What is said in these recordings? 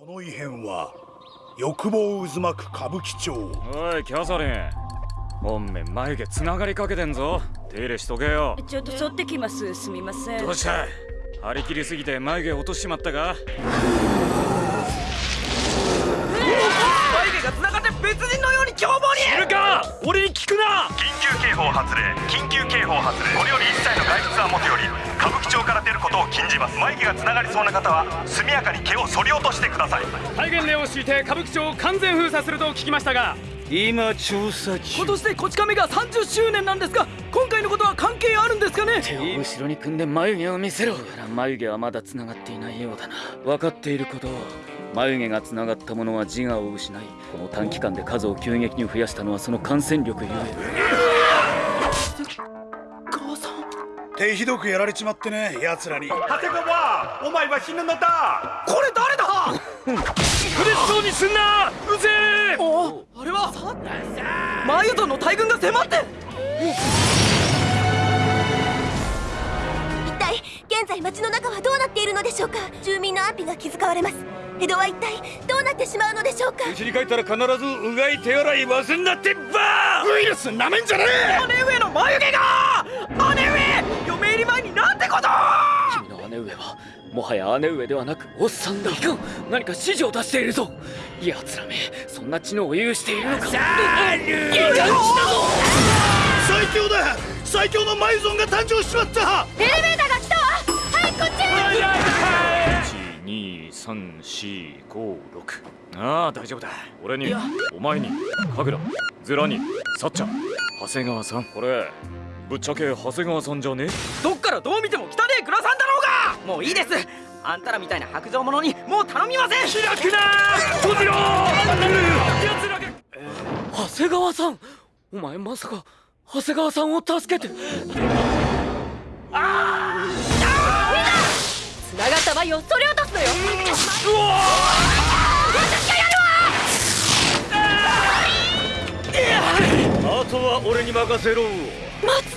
その異変は欲望渦巻く歌舞伎町。おいキャサリン。本面眉毛つながりかけてんぞ。手入れしとけよ。ちょっと剃ってきます。すみません。どうした？張り切りすぎて眉毛落としちまったか？ることを禁じます。眉毛がつながりそうな方は速やかに毛を剃り落としてください。戒厳令を敷いて歌舞伎町を完全封鎖すると聞きましたが今調査中。今年でこち亀が30周年なんですが今回のことは関係あるんですかね？手を後ろに組んで眉毛を見せろ。眉毛はまだつながっていないようだな。分かっていること眉毛がつながった者は自我を失いこの短期間で数を急激に増やしたのはその感染力ゆえ手ひどくやられちまってね奴らに。長谷川お前は死ぬのだ。これ誰だ？嬉しそうにすんな。うぜえ。おあれは？マユドンの大軍が迫って。一体現在町の中はどうなっているのでしょうか？住民の安否が気遣われます。江戸は一体どうなってしまうのでしょうか？家に帰ったら必ずうがい手洗い忘んなってばウイルスなめんじゃね姉上の眉毛が姉上こと。君の姉上はもはや姉上ではなくおっさんだ。いかん何か指示を出しているぞ。奴らめそんな知能を有しているのか。最強だ。最強のマイゾンが誕生しちまった。エレベーターが来たわ。はいこっち。12345ああ大丈夫だ。俺にお前に神楽ズラにさっちゃん長谷川さん。これぶっちゃけ長谷川さんじゃね？どっからどう見ても汚ねえ倉さんだろうが！もういいです。あんたらみたいな白状者にもう頼みません！開くな閉じろ長谷川さん！お前まさか長谷川さんを助けて。繋がった眉をそり落とすのよ。あとは俺に任せろ。松平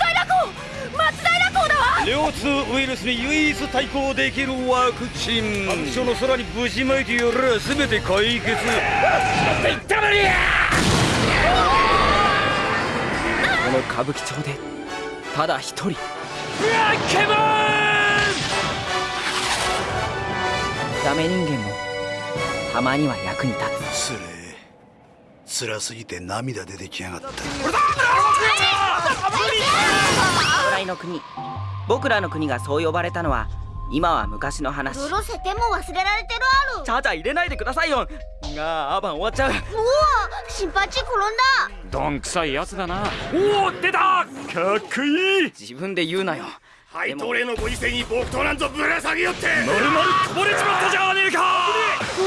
2ウイルスに唯一対抗できるワクチン。白書の空にぶちまいてやら全て解決。この歌舞伎町でただ一人。ブラッケモンダメ人間もたまには役に立つ。それ辛すぎて涙出てきやがった。俺だの国。僕らの国がそう呼ばれたのは今は昔の話。ロせても忘れられてるある。ちゃちゃ入れないでくださいよ。がアバン終わっちゃう。うわ心配ち転んだ。どんくさいやつだな。おお出た。かっこいい。自分で言うなよ。廃刀令のご時世に木刀なんぞぶら下げよって。まるまるこぼれちまったじゃねえか。おお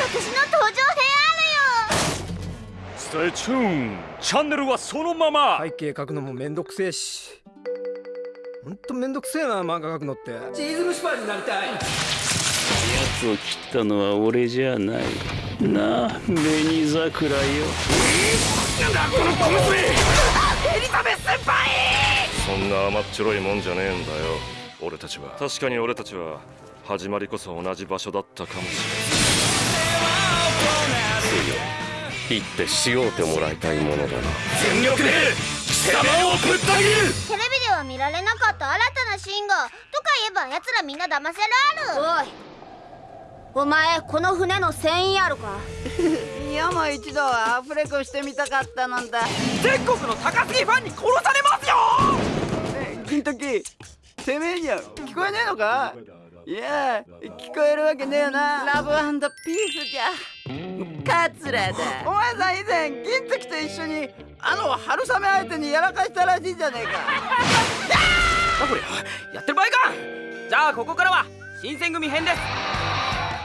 私の登場編 stay tuned チャンネルはそのまま。背景描くのもめんどくせえしほんとめんどくせえな漫画描くのって。チーズ蒸しパンになりたい。奴を切ったのは俺じゃない。なあ紅桜よ。そんな甘っちょろいもんじゃねえんだよ。俺たちは。確かに俺たちは始まりこそ同じ場所だったかもしれん行ってしようてもらいたいものだな。全力で貴様をぶった切るは見られなかった新たなシーンがとか言えば奴らみんな騙せるある。おい。お前この船の船員あるか。山一度はアフレコしてみたかったのだ。全国の高杉ファンに殺されますよ！金時てめえには聞こえねえのか？いや聞こえるわけねえよな。ラブピースじゃ。桂だ。お前さん以前銀時と一緒にあの春雨相手にやらかしたらしいじゃねえかあこれやってる場合か。じゃあここからは新選組編です。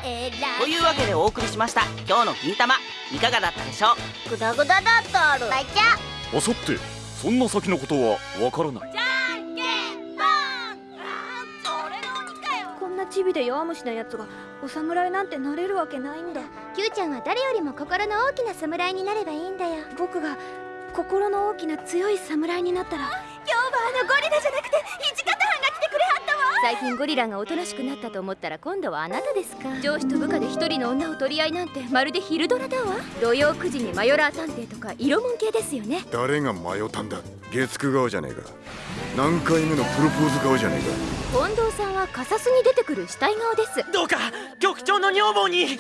えらというわけでお送りしました今日の銀玉いかがだったでしょう？グダグダだったあるバイチャ。あさってそんな先のことはわからない。じゃんけんぽん。あーそれの鬼かよ。こんなチビで弱虫なやつがお侍なんてなれるわけないんだ。Q ちゃんは誰よりも心の大きな侍になればいいんだよ。僕が心の大きな強い侍になったらあのゴリラじゃなくて土方班が来てくれはったわ。最近ゴリラがおとなしくなったと思ったら今度はあなたですか。上司と部下で一人の女を取り合いなんてまるで昼ドラだわ。土曜9時にマヨラー探偵とか色もん系ですよね。誰が迷ったんだ？月9顔じゃねえか。何回目のプロポーズ顔じゃねえ近藤さんはカサスに出てくる死体顔です。どうか局長の女房に。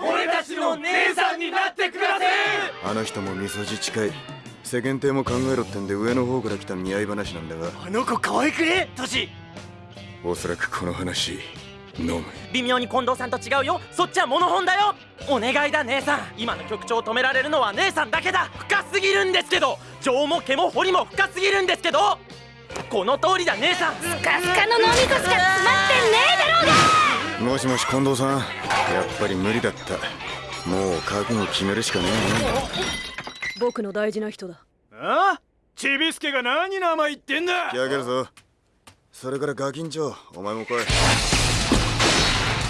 俺たちの姉さんになってください。かあの人も味噌汁近い世間体も考えろってんで上の方から来た見合い話なんだが。あの子可愛くね？トシ。おそらくこの話飲む。微妙に近藤さんと違うよ。そっちはモノホンだよ。お願いだ姉さん。今の局長を止められるのは姉さんだけだ。深すぎるんですけど。情も毛も彫りも深すぎるんですけど。この通りだ姉さん。スカスカの脳みそしか詰まってねえだろうが！もしもし近藤さん。やっぱり無理だった。もう覚悟決めるしかね僕の大事な人だ。ああ？ちびすけが何名前言ってんだ？蹴り上げるぞ。それからガキンチョお前も来い。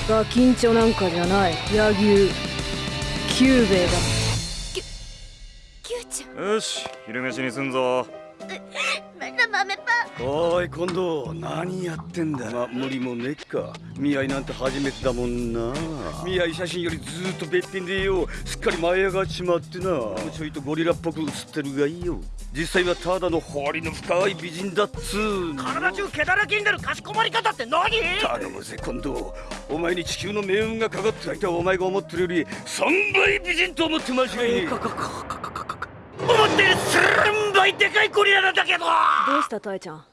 ガキンチョなんかじゃない。柳生。キューベイだ。キューちゃん。よし昼飯にすんぞ。まだ豆おい今度何やってんだ？ま無理もねっか。見合いなんて初めてだもんな。見合い写真よりずっとべっぴんでよ。すっかり舞い上がっちまってな。ちょいとゴリラっぽく写ってるがいいよ。実際はただの彫りの深い美人だっつ体中毛だらけになるかしこまり方って何？頼むぜ今度お前に地球の命運がかかって相手はお前が思ってるより3倍美人と思って間違いねえ思ってる3倍でかいゴリラなんだけど。どうしたタエちゃん？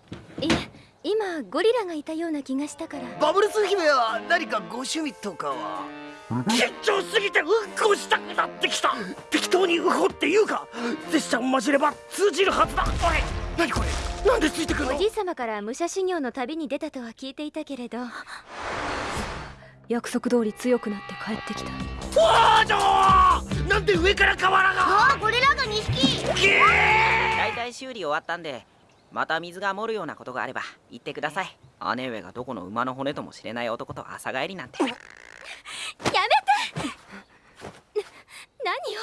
いや今ゴリラがいたような気がしたから。バブルス姫は何かご趣味とかは？緊張すぎてうんこしたくなってきた。適当にウホっていうか。拙者を混じれば通じるはずだ。おい何これ？なんでついてくるの？おじい様から武者修行の旅に出たとは聞いていたけれど。約束通り強くなって帰ってきた王女なんで上から瓦が。ああゴリラが2匹大体修理終わったんでまた水が漏るようなことがあれば言ってください姉上がどこの馬の骨ともしれない男と朝帰りなんてやめてな何よ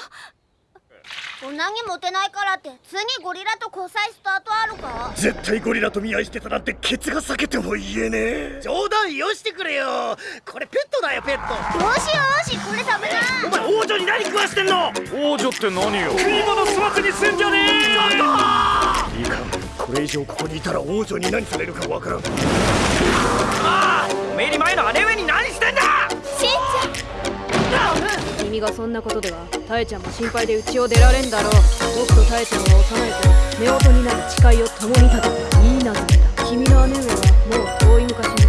女にモテないからって次ゴリラと交際スタートあるか？絶対ゴリラと見合いしてたなんてケツが裂けても言えねえ。冗談よしてくれよ。これペットだよペット。よしよしこれ食べな。お前王女に何食わしてんの？王女って何よ？食い物粗末にすんじゃねえ。いいか。これ以上ここにいたら王女に何されるかわからん。おめえに前の姉上に何してんだ！しんち君がそんなことではタエちゃんも心配で家を出られんだろう。僕とタエちゃんは幼い頃夫婦になる誓いを共に立てていいなずけだ。君の姉上はもう遠い昔の。